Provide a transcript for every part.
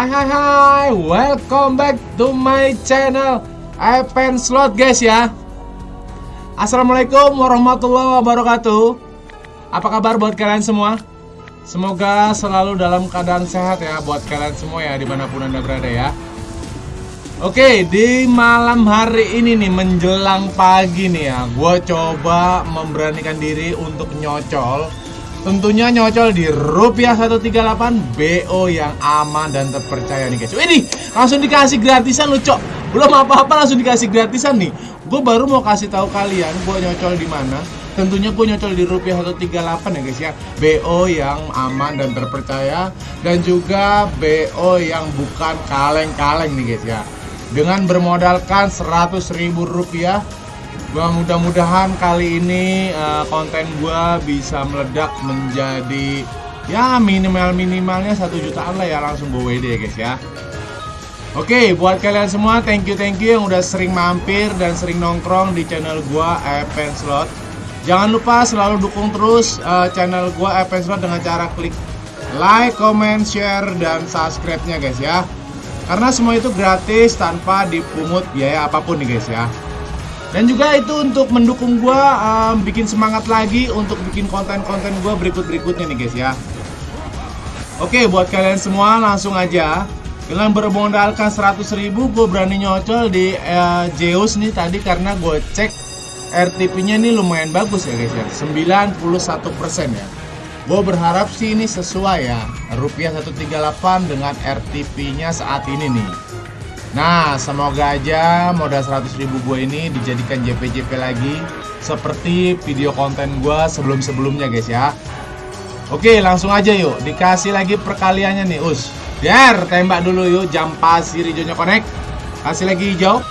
Hai hai hai, welcome back to my channel Evan Slot guys ya. Assalamualaikum warahmatullahi wabarakatuh. Apa kabar buat kalian semua? Semoga selalu dalam keadaan sehat ya buat kalian semua ya di mana pun anda berada ya. Oke di malam hari ini nih menjelang pagi nih ya Gue coba memberanikan diri untuk nyocol Tentunya nyocol di rupiah 138 BO yang aman dan terpercaya nih guys. Ini langsung dikasih gratisan lu cok. Belum apa-apa langsung dikasih gratisan nih. Gue baru mau kasih tahu kalian gue nyocol di mana. Tentunya gue nyocol di rupiah 138 ya guys ya. BO yang aman dan terpercaya Dan juga BO yang bukan kaleng-kaleng nih guys ya. Dengan bermodalkan 100 ribu rupiah Gua mudah-mudahan kali ini uh, konten gua bisa meledak menjadi ya minimal minimalnya satu jutaan lah ya langsung gue WD ya guys ya. Oke, buat kalian semua thank you thank you yang udah sering mampir dan sering nongkrong di channel gua Evan Slot. Jangan lupa selalu dukung terus uh, channel gua Evan Slot dengan cara klik like, comment, share dan subscribe-nya guys ya. Karena semua itu gratis tanpa dipungut biaya apa pun nih guys ya. Dan juga itu untuk mendukung gue um, bikin semangat lagi untuk bikin konten-konten gue berikut-berikutnya nih guys ya. Oke buat kalian semua langsung aja. Dengan bermodalkan 100 ribu gue berani nyocol di uh, Zeus nih tadi karena gue cek RTP-nya ini lumayan bagus ya guys ya. 91% ya. Gue berharap sih ini sesuai ya Rupiah 138 dengan RTP-nya saat ini nih Nah, semoga aja modal 100 ribu gue ini dijadikan JP-JP lagi Seperti video konten gue sebelum-sebelumnya guys ya. Oke, langsung aja yuk. Dikasih lagi perkaliannya nih, Us. Biar tembak dulu yuk Jam pasir hijaunya connect. Kasih lagi hijau.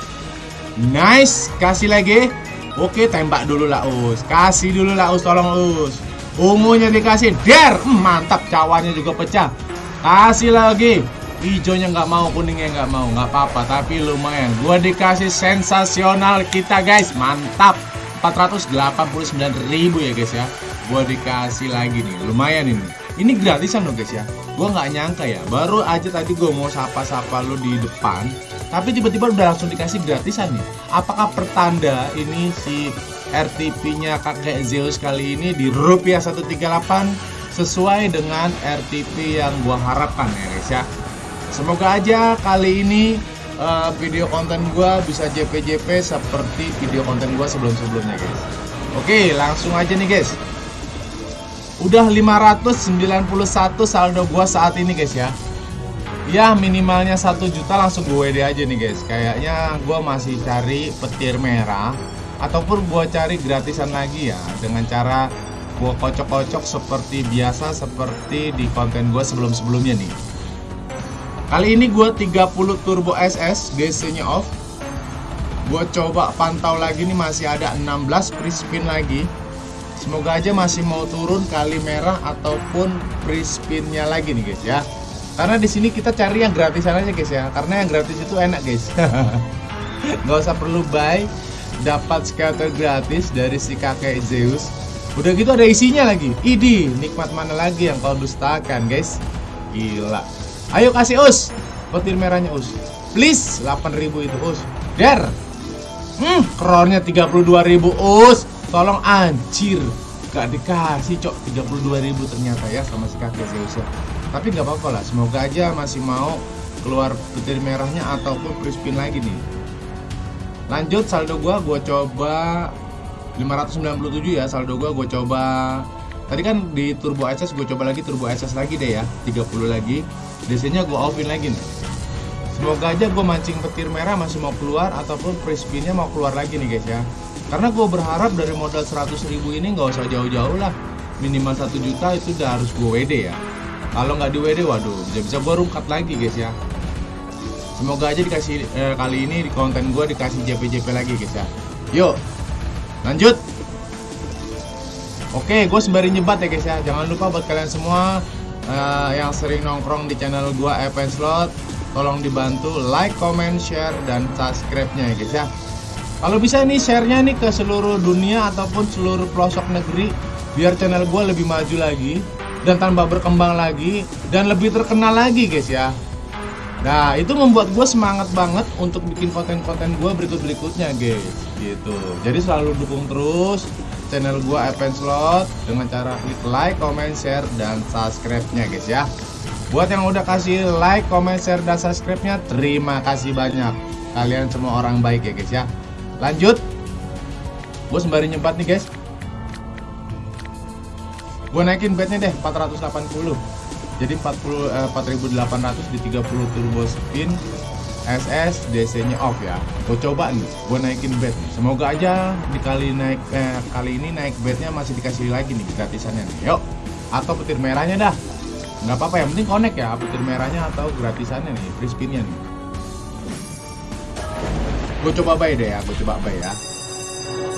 Nice, kasih lagi. Oke, tembak dulu lah, Us. Kasih dulu lah, Us, tolong Us. Ungunya dikasih, der hmm, Mantap, cawannya juga pecah. Kasih lagi hijaunya nggak mau kuningnya nggak mau nggak apa-apa tapi lumayan. Gua dikasih sensasional kita guys. Mantap. 489.000 ya guys ya. Gua dikasih lagi nih. Lumayan ini. Ini gratisan loh guys ya. Gua nggak nyangka ya. Baru aja tadi gua mau sapa-sapa lo di depan tapi tiba-tiba udah langsung dikasih gratisan nih. Apakah pertanda ini si RTP nya kakek Zeus kali ini di rupiah 138 sesuai dengan RTP yang gua harapkan ya guys ya Semoga aja kali ini uh, video konten gue bisa JP-JP seperti video konten gue sebelum-sebelumnya guys. Oke langsung aja nih guys. Udah 591 saldo gue saat ini guys ya. Ya minimalnya 1 juta langsung gue WD aja nih guys. Kayaknya gue masih cari petir merah Ataupun gue cari gratisan lagi ya Dengan cara gue kocok-kocok seperti biasa Seperti di konten gue sebelum-sebelumnya nih Kali ini gue 30 turbo SS DC nya off. Gue coba pantau lagi nih masih ada 16 free spin lagi. Semoga aja masih mau turun kali merah ataupun free spinnya lagi nih guys ya. Karena di sini kita cari yang gratisan aja guys ya. Karena yang gratis itu enak guys. Gak usah perlu buy Dapat scatter gratis dari si kakek Zeus. Udah gitu ada isinya lagi. Idi, nikmat mana lagi yang kau dustakan guys? Gila Ayo kasih us. Petir merahnya us. Please 8000 itu us. Der. Hmm kronnya 32000 us. Tolong anjir. Gak dikasih cok. 32000 ternyata ya sama si kakek Zeus Tapi nggak apa-apa lah. Semoga aja masih mau keluar petir merahnya ataupun free spin lagi nih. Lanjut saldo gua gua coba 597 ya. Saldo gua gua coba Tadi kan di turbo SS gue coba lagi turbo SS lagi deh ya 30 lagi. DC nya gue offin lagi nih. Semoga aja gue mancing petir merah masih mau keluar Ataupun free spinnya mau keluar lagi nih guys ya. Karena gue berharap dari modal 100 ribu ini nggak usah jauh-jauh lah. Minimal 1 juta itu udah harus gue WD ya. Kalau nggak di WD waduh bisa-bisa gue rungkat lagi guys ya. Semoga aja dikasih eh, kali ini di konten gue dikasih JP-JP lagi guys ya. Yuk lanjut Oke, gue sembari nyebat ya guys ya. Jangan lupa buat kalian semua uh, yang sering nongkrong di channel gue Evan Slot, tolong dibantu like, comment, share, dan subscribe-nya ya guys ya. Kalau bisa nih share-nya nih ke seluruh dunia ataupun seluruh pelosok negeri biar channel gue lebih maju lagi dan tambah berkembang lagi dan lebih terkenal lagi guys ya. Nah itu membuat gue semangat banget untuk bikin konten-konten gue berikut-berikutnya guys Gitu Jadi selalu dukung terus channel gue Evan Slot Dengan cara klik like, comment, share, dan subscribe-nya guys ya. Buat yang udah kasih like, comment, share, dan subscribe-nya Terima kasih banyak. Kalian semua orang baik ya guys ya. Lanjut. Gue sembari nyempat nih guys. Gue naikin bednya deh 480 jadi 40 eh, 4800 di 30 turbo spin SS DC nya off ya. Gue coba nih gue naikin bed semoga aja dikali naik eh, kali ini naik bednya masih dikasih lagi nih gratisannya nih. Yuk atau petir merahnya dah. Nggak apa-apa yang penting connect ya petir merahnya atau gratisannya nih free spinnya nih. Gue coba buy deh ya gue coba buy ya.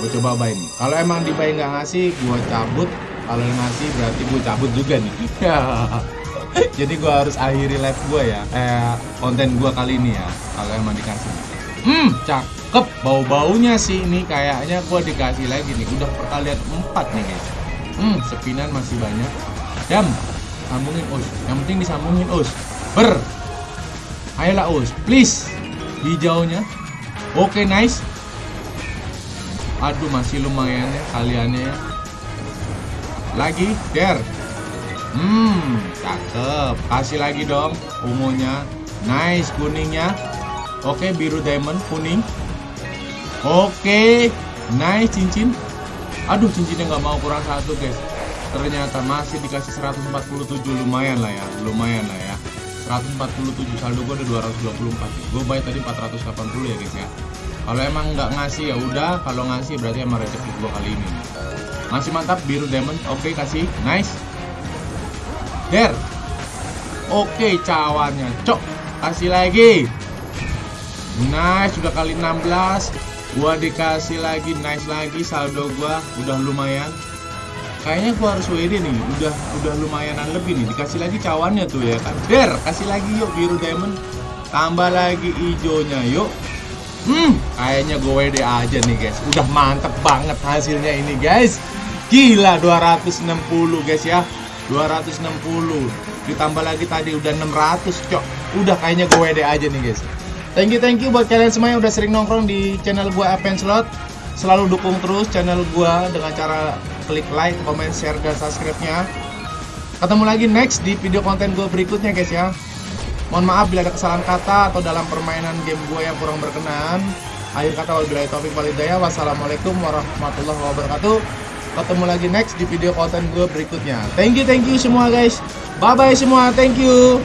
Gue coba buy nih. Kalau emang di buy nggak ngasih gue cabut. Kalau ngasih berarti gue cabut juga nih jadi gue harus akhiri live gue ya. Eh konten gue kali ini ya kalau emang dikasih. Hmm cakep. Bau baunya sih ini kayaknya gue dikasih lagi nih. Udah perkalian empat nih guys. Hmm sepinan masih banyak. Jam sambungin us. Yang penting disambungin us. Ber. Ayolah us. Please. Hijaunya. Oke okay, nice. Aduh masih lumayan ya kaliannya ya. Lagi der Hmm, cakep. Kasih lagi dong ungunya. Nice kuningnya. Oke, biru diamond kuning. Oke, nice cincin. Aduh, cincinnya nggak mau kurang satu, guys. Ternyata masih dikasih 147 lumayan lah ya, lumayan lah ya. 147 saldo gue ada 224 gue bayar tadi 480 ya guys ya kalau emang nggak ngasih ya udah kalau ngasih berarti emang rezeki gue kali ini masih mantap biru diamond oke kasih nice Der Oke cawannya. Cok Kasih lagi. Nice Sudah kali 16 Gua dikasih lagi Nice lagi. Saldo gua Udah lumayan. Kayaknya gua harus WD nih. Udah udah lumayanan lebih nih. Dikasih lagi cawannya tuh ya kan. Der Kasih lagi yuk Biru diamond. Tambah lagi hijaunya yuk. Hmm Kayaknya gue WD aja nih guys. Udah mantep banget hasilnya ini guys. Gila 260 guys ya 260 ditambah lagi tadi udah 600 cok. Udah kayaknya gue WD aja nih guys. Thank you thank you buat kalian semua yang udah sering nongkrong di channel gue Appen Slot. Selalu dukung terus channel gue dengan cara klik like, comment, share, dan subscribe-nya. Ketemu lagi next di video konten gue berikutnya guys ya. Mohon maaf bila ada kesalahan kata atau dalam permainan game gue yang kurang berkenan. Akhir kata wabillahi taufiq walhidayah wassalamualaikum warahmatullahi wabarakatuh ketemu lagi next di video konten gue berikutnya. Thank you thank you semua guys. Bye bye semua. Thank you